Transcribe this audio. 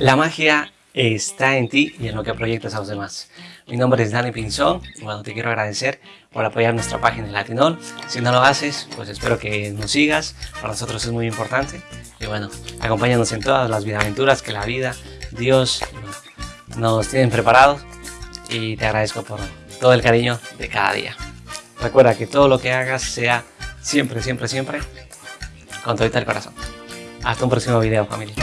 La magia está en ti y en lo que proyectas a los demás. Mi nombre es Dani Pinzón y bueno, te quiero agradecer por apoyar nuestra página en Latinol. Si no lo haces, pues espero que nos sigas, para nosotros es muy importante. Y bueno, acompáñanos en todas las aventuras que la vida, Dios nos tienen preparados y te agradezco por todo el cariño de cada día. Recuerda que todo lo que hagas sea siempre, siempre, siempre con todo el corazón. Hasta un próximo video familia.